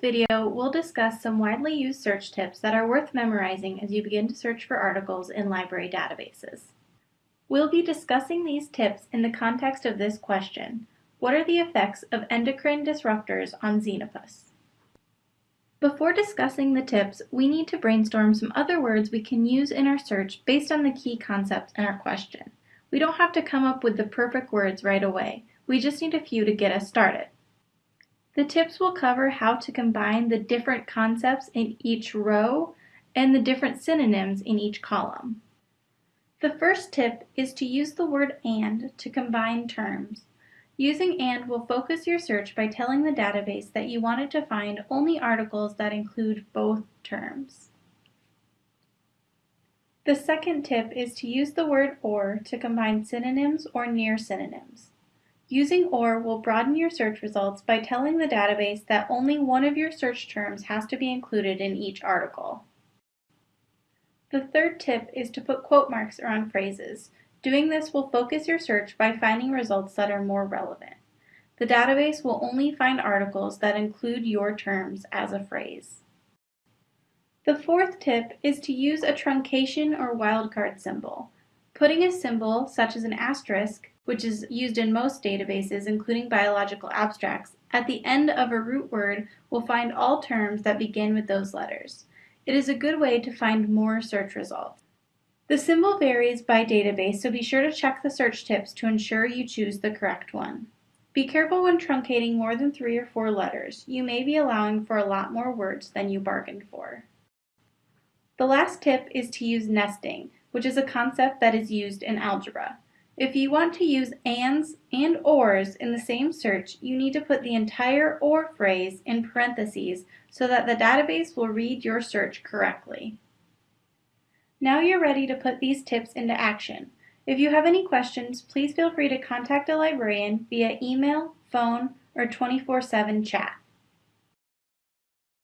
video, we'll discuss some widely used search tips that are worth memorizing as you begin to search for articles in library databases. We'll be discussing these tips in the context of this question. What are the effects of endocrine disruptors on Xenopus? Before discussing the tips, we need to brainstorm some other words we can use in our search based on the key concepts in our question. We don't have to come up with the perfect words right away. We just need a few to get us started. The tips will cover how to combine the different concepts in each row and the different synonyms in each column. The first tip is to use the word AND to combine terms. Using AND will focus your search by telling the database that you wanted to find only articles that include both terms. The second tip is to use the word OR to combine synonyms or near synonyms. Using OR will broaden your search results by telling the database that only one of your search terms has to be included in each article. The third tip is to put quote marks around phrases. Doing this will focus your search by finding results that are more relevant. The database will only find articles that include your terms as a phrase. The fourth tip is to use a truncation or wildcard symbol. Putting a symbol, such as an asterisk, which is used in most databases, including biological abstracts, at the end of a root word will find all terms that begin with those letters. It is a good way to find more search results. The symbol varies by database, so be sure to check the search tips to ensure you choose the correct one. Be careful when truncating more than three or four letters. You may be allowing for a lot more words than you bargained for. The last tip is to use nesting, which is a concept that is used in algebra. If you want to use ands and ors in the same search, you need to put the entire or phrase in parentheses so that the database will read your search correctly. Now you're ready to put these tips into action. If you have any questions, please feel free to contact a librarian via email, phone, or 24-7 chat.